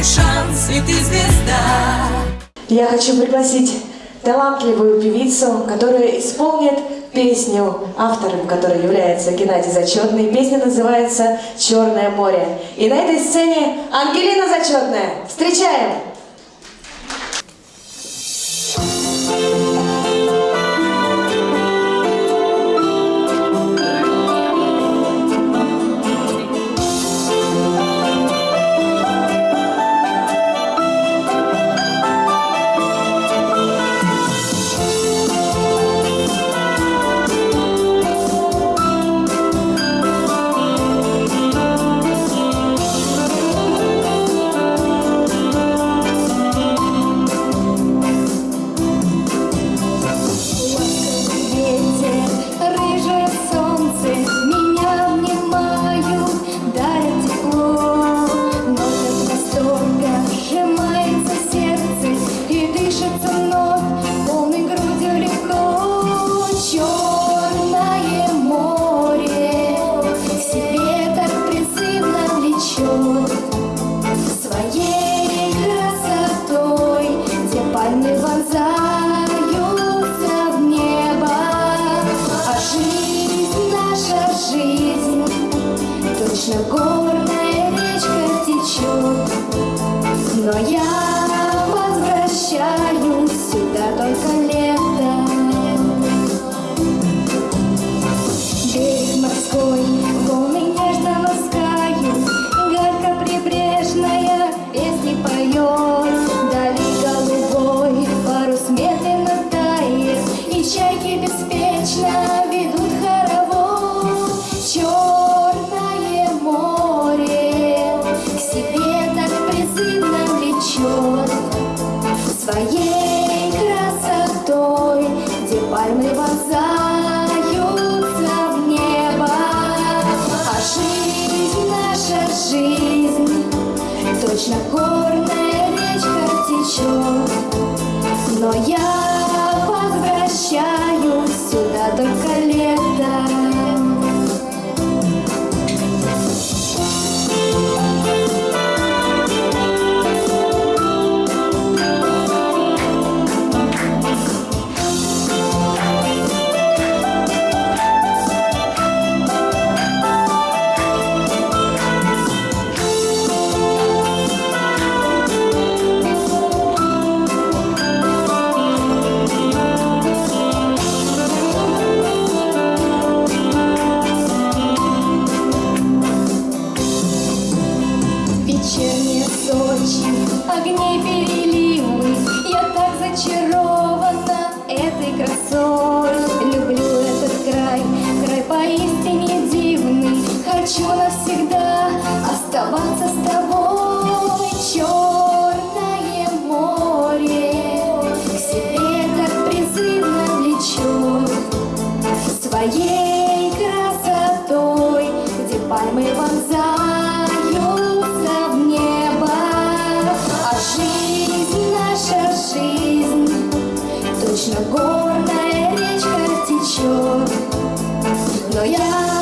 твой шанс, и ты звезда. Я хочу пригласить талантливую певицу, которая исполнит песню, автором которой является Геннадий Зачетный. Песня называется «Черное море». И на этой сцене Ангелина Зачетная. Встречаем! Жизнь, точно горная речка течет. Но я возвращаюсь сюда только летом. Берег морской, волны нежно ласкают, Гарка прибрежная песни поет, Дали голубой парус медленно тает, И чайки беспечно пальмы вонзаются в небо. А жизнь, наша жизнь, точно горная речка течет. Но я возвращаюсь сюда только ночь огней берег. no ya.